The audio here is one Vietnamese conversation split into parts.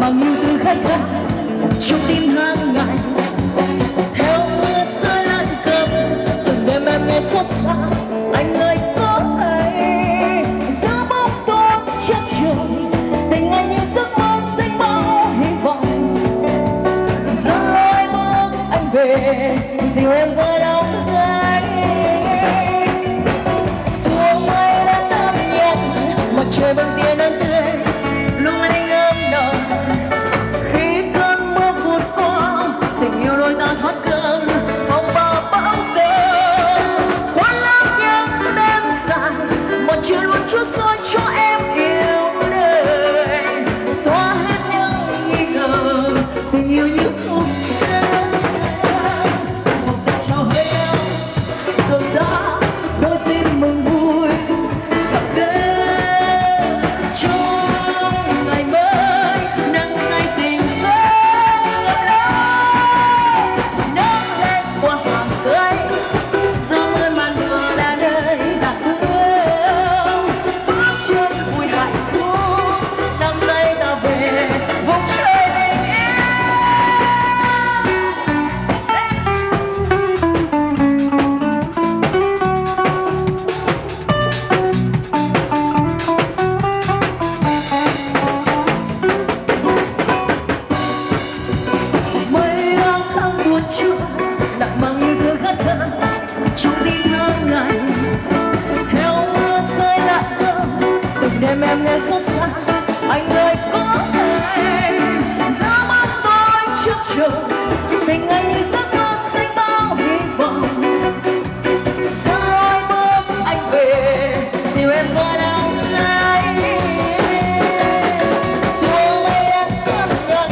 mang yêu thương khát khao trong tim hàng ngày theo mưa rơi lan cầm, từng đêm em nghe xót xa, anh ơi, có hay giữa bóng tối chết trời, tình anh như giấc mơ xanh bao hy vọng. Dẫn lối bước anh về, dìu em với đau gai. Xuống mây đã tâm nhẹ, mặt trời vẫn tiếng như em em nghe xót xa. Anh ơi, có thể ra mắt tôi trước trường. Tình anh như giấc mơ xanh bao hy vọng. Giờ rồi bước anh về. Dịu em có đau này. Xuống mây đang cơn nhăn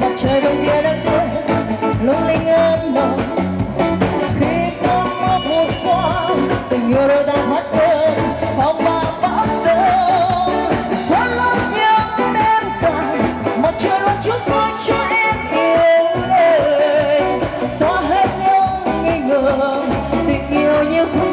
mặt trời đông kia đang tươi lung linh ơn mộng khi cơn mưa vụt qua, tình yêu đôi ta hát you.